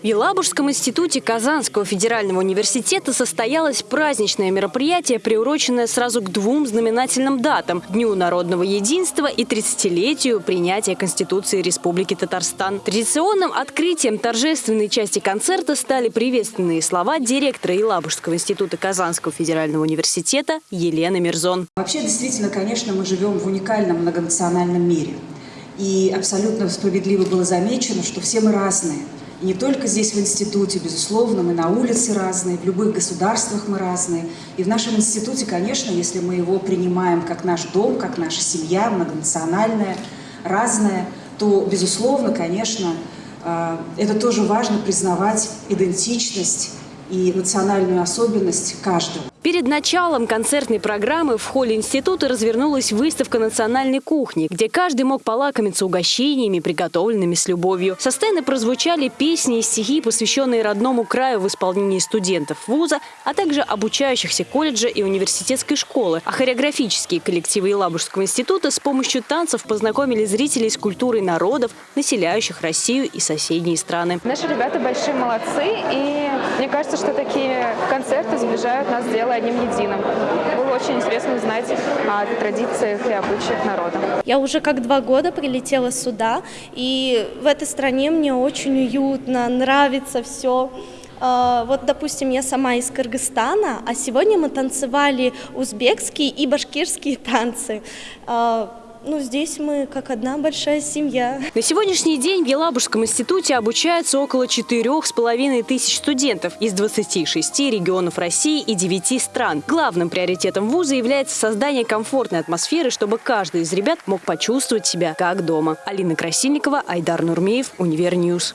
В Елабужском институте Казанского федерального университета состоялось праздничное мероприятие, приуроченное сразу к двум знаменательным датам – Дню народного единства и 30-летию принятия Конституции Республики Татарстан. Традиционным открытием торжественной части концерта стали приветственные слова директора Елабужского института Казанского федерального университета Елены Мирзон. Вообще, действительно, конечно, мы живем в уникальном многонациональном мире. И абсолютно справедливо было замечено, что все мы разные – не только здесь, в институте, безусловно, мы на улице разные, в любых государствах мы разные. И в нашем институте, конечно, если мы его принимаем как наш дом, как наша семья, многонациональная, разная, то, безусловно, конечно, э, это тоже важно признавать идентичность и национальную особенность каждого. Перед началом концертной программы в холле института развернулась выставка национальной кухни, где каждый мог полакомиться угощениями, приготовленными с любовью. Со сцены прозвучали песни и стихи, посвященные родному краю в исполнении студентов вуза, а также обучающихся колледжа и университетской школы. А хореографические коллективы Елабужского института с помощью танцев познакомили зрителей с культурой народов, населяющих Россию и соседние страны. Наши ребята большие молодцы, и мне кажется, что такие концерты сближают нас с делом одним единым. Было очень интересно узнать о традициях и обычаях народа. Я уже как два года прилетела сюда, и в этой стране мне очень уютно, нравится все. А, вот, допустим, я сама из Кыргызстана, а сегодня мы танцевали узбекские и башкирские танцы. Ну, здесь мы как одна большая семья. На сегодняшний день в Елабужском институте обучаются около четырех с половиной тысяч студентов из 26 регионов России и 9 стран. Главным приоритетом вуза является создание комфортной атмосферы, чтобы каждый из ребят мог почувствовать себя как дома. Алина Красильникова, Айдар Нурмеев, Универньюз.